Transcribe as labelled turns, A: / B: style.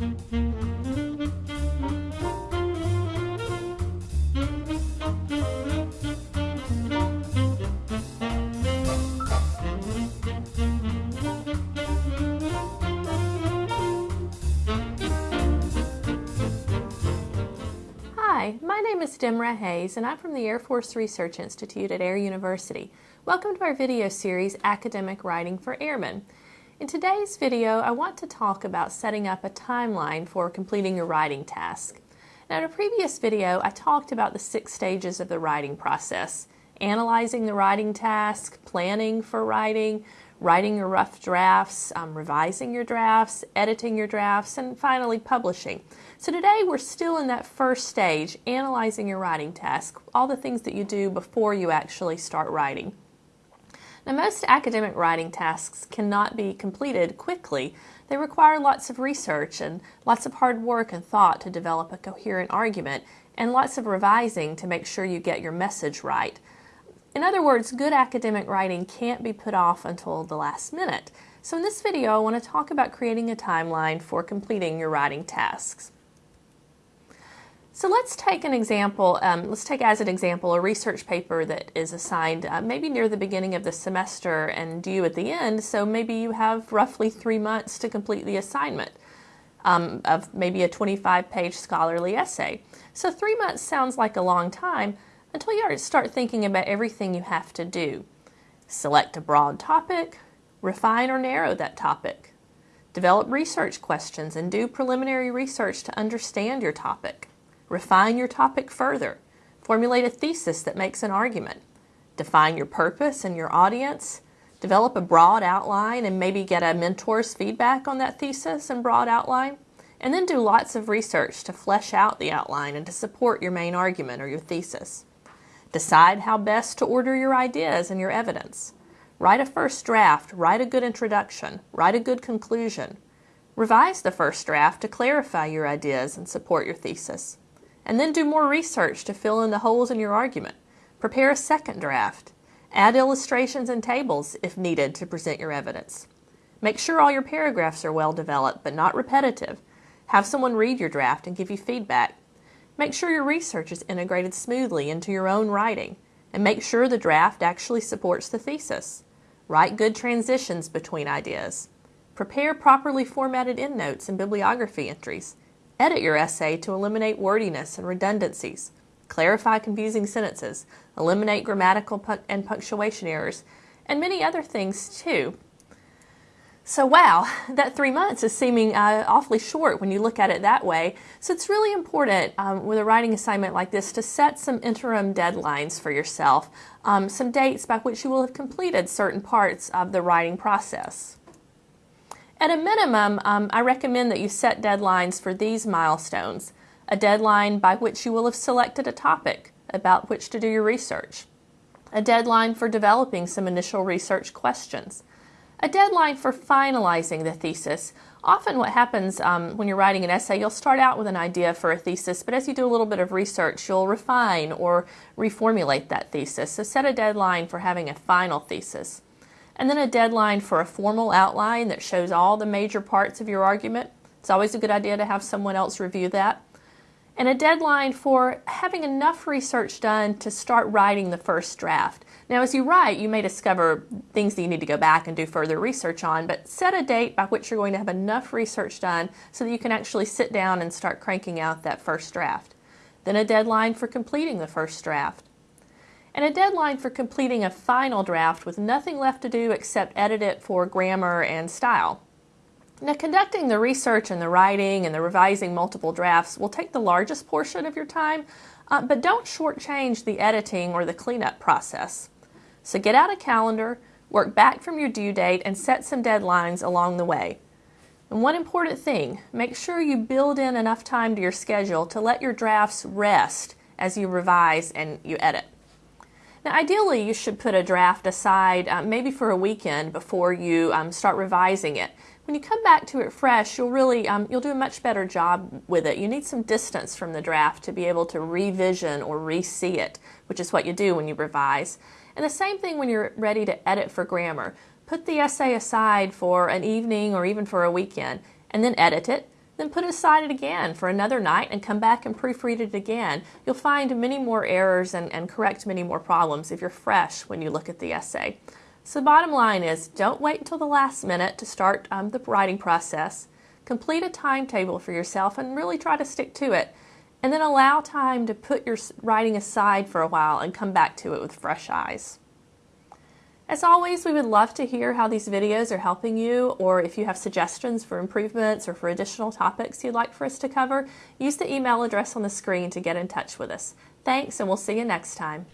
A: Hi, my name is Demra Hayes and I'm from the Air Force Research Institute at Air University. Welcome to our video series, Academic Writing for Airmen. In today's video, I want to talk about setting up a timeline for completing your writing task. Now, in a previous video, I talked about the six stages of the writing process. Analyzing the writing task, planning for writing, writing your rough drafts, um, revising your drafts, editing your drafts, and finally publishing. So today we're still in that first stage, analyzing your writing task, all the things that you do before you actually start writing. Now, most academic writing tasks cannot be completed quickly. They require lots of research and lots of hard work and thought to develop a coherent argument, and lots of revising to make sure you get your message right. In other words, good academic writing can't be put off until the last minute. So in this video, I want to talk about creating a timeline for completing your writing tasks. So let's take an example, um, let's take as an example a research paper that is assigned uh, maybe near the beginning of the semester and due at the end, so maybe you have roughly three months to complete the assignment um, of maybe a 25 page scholarly essay. So three months sounds like a long time, until you start thinking about everything you have to do. Select a broad topic, refine or narrow that topic. Develop research questions and do preliminary research to understand your topic. Refine your topic further. Formulate a thesis that makes an argument. Define your purpose and your audience. Develop a broad outline and maybe get a mentor's feedback on that thesis and broad outline. And then do lots of research to flesh out the outline and to support your main argument or your thesis. Decide how best to order your ideas and your evidence. Write a first draft, write a good introduction, write a good conclusion. Revise the first draft to clarify your ideas and support your thesis. And then do more research to fill in the holes in your argument. Prepare a second draft. Add illustrations and tables if needed to present your evidence. Make sure all your paragraphs are well developed but not repetitive. Have someone read your draft and give you feedback. Make sure your research is integrated smoothly into your own writing, and make sure the draft actually supports the thesis. Write good transitions between ideas. Prepare properly formatted endnotes and bibliography entries. Edit your essay to eliminate wordiness and redundancies. Clarify confusing sentences. Eliminate grammatical and punctuation errors. And many other things too. So, wow, that three months is seeming uh, awfully short when you look at it that way. So, it's really important um, with a writing assignment like this to set some interim deadlines for yourself, um, some dates by which you will have completed certain parts of the writing process. At a minimum, um, I recommend that you set deadlines for these milestones a deadline by which you will have selected a topic about which to do your research, a deadline for developing some initial research questions a deadline for finalizing the thesis. Often what happens um, when you're writing an essay, you'll start out with an idea for a thesis, but as you do a little bit of research, you'll refine or reformulate that thesis. So set a deadline for having a final thesis. And then a deadline for a formal outline that shows all the major parts of your argument. It's always a good idea to have someone else review that. And a deadline for having enough research done to start writing the first draft. Now, as you write, you may discover things that you need to go back and do further research on, but set a date by which you're going to have enough research done so that you can actually sit down and start cranking out that first draft. Then a deadline for completing the first draft. And a deadline for completing a final draft with nothing left to do except edit it for grammar and style. Now, conducting the research and the writing and the revising multiple drafts will take the largest portion of your time, uh, but don't shortchange the editing or the cleanup process. So get out a calendar, work back from your due date, and set some deadlines along the way. And one important thing make sure you build in enough time to your schedule to let your drafts rest as you revise and you edit. Now, ideally, you should put a draft aside uh, maybe for a weekend before you um, start revising it. When you come back to it fresh, you'll really um, you'll do a much better job with it. You need some distance from the draft to be able to revision or re-see it, which is what you do when you revise. And the same thing when you're ready to edit for grammar. Put the essay aside for an evening or even for a weekend and then edit it. Then put aside it again for another night and come back and proofread it again. You'll find many more errors and, and correct many more problems if you're fresh when you look at the essay. So the bottom line is don't wait until the last minute to start um, the writing process. Complete a timetable for yourself and really try to stick to it. And then allow time to put your writing aside for a while and come back to it with fresh eyes. As always, we would love to hear how these videos are helping you or if you have suggestions for improvements or for additional topics you'd like for us to cover, use the email address on the screen to get in touch with us. Thanks and we'll see you next time.